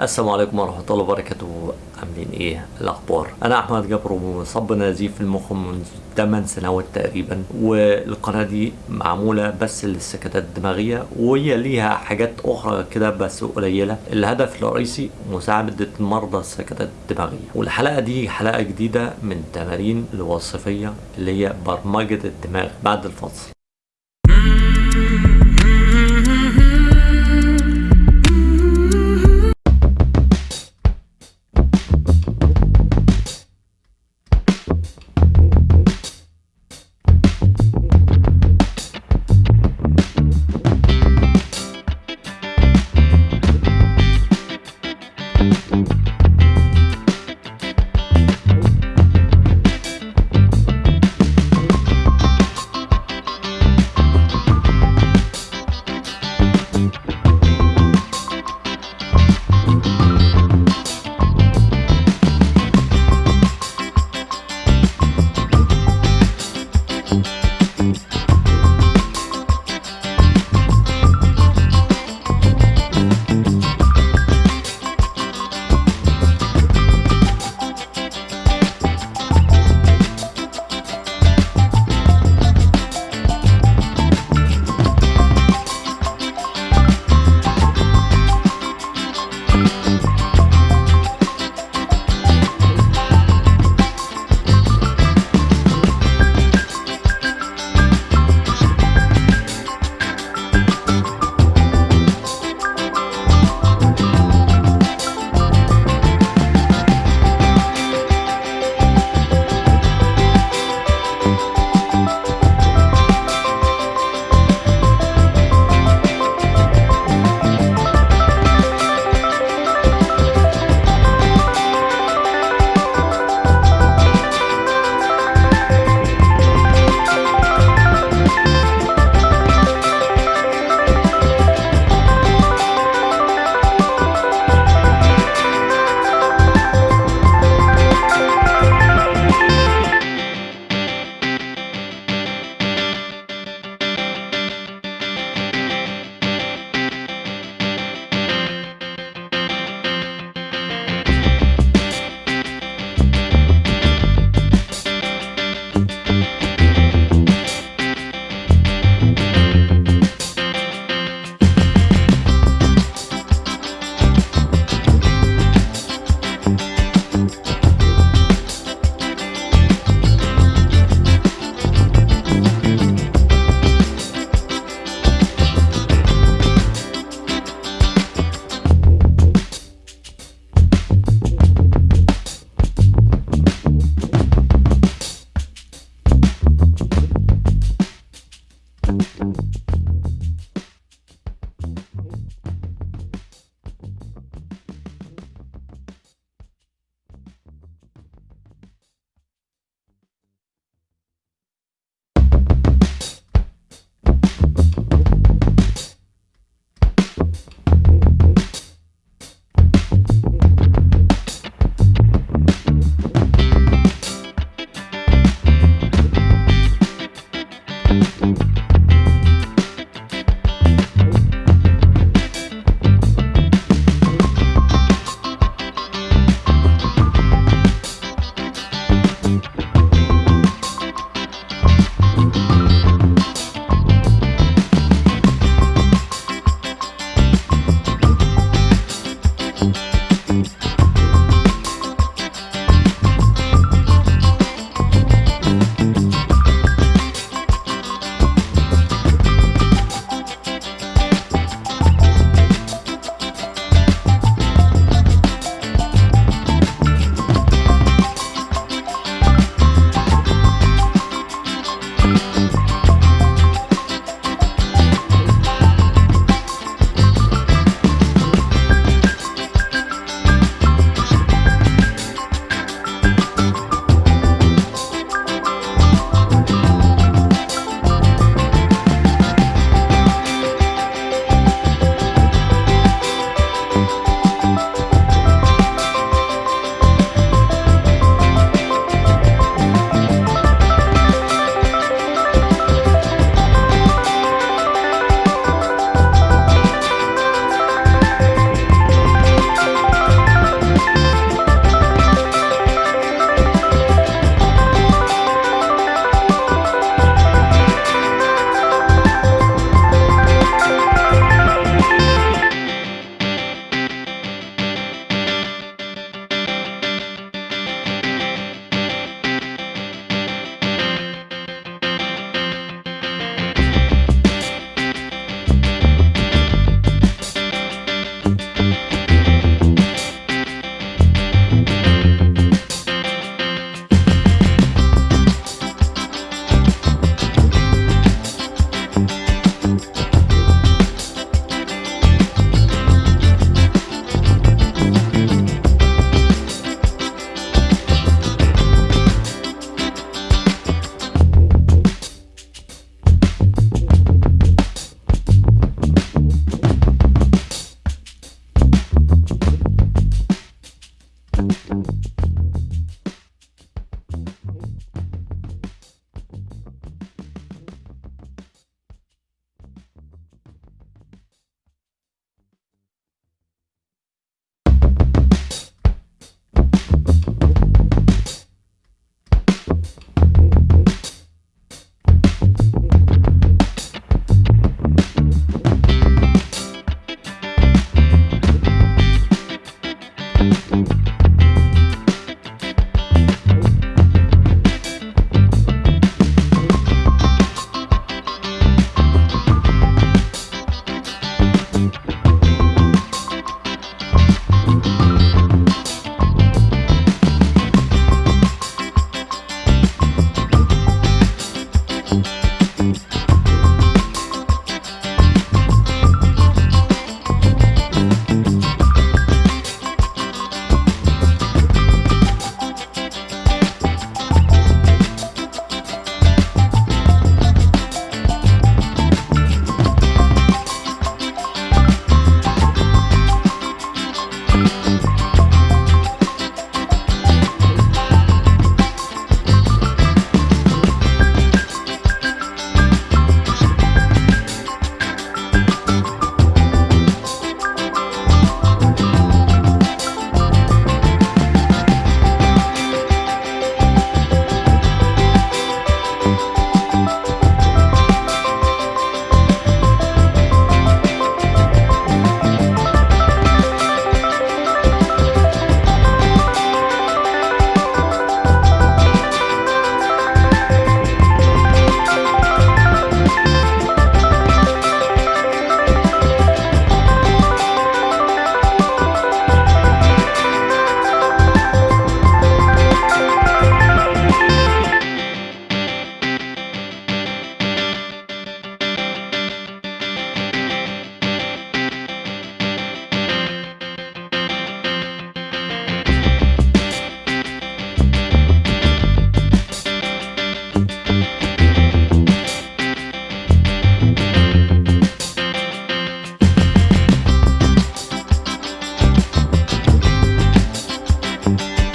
السلام عليكم ورحمة الله وبركاته. عاملين إيه؟ الأخبار. أنا أحمد جبر ومصاب بنزيف في المخ منذ 8 سنوات تقريبا والقناة دي معمولة بس للسكتات الدماغية وهي ليها حاجات أخرى كده بس قليلة. الهدف الرئيسي مساعدة مرضى السكتات الدماغية. والحلقة دي حلقة جديدة من تمارين الوظيفية اللي هي برمجة الدماغ بعد الفصل.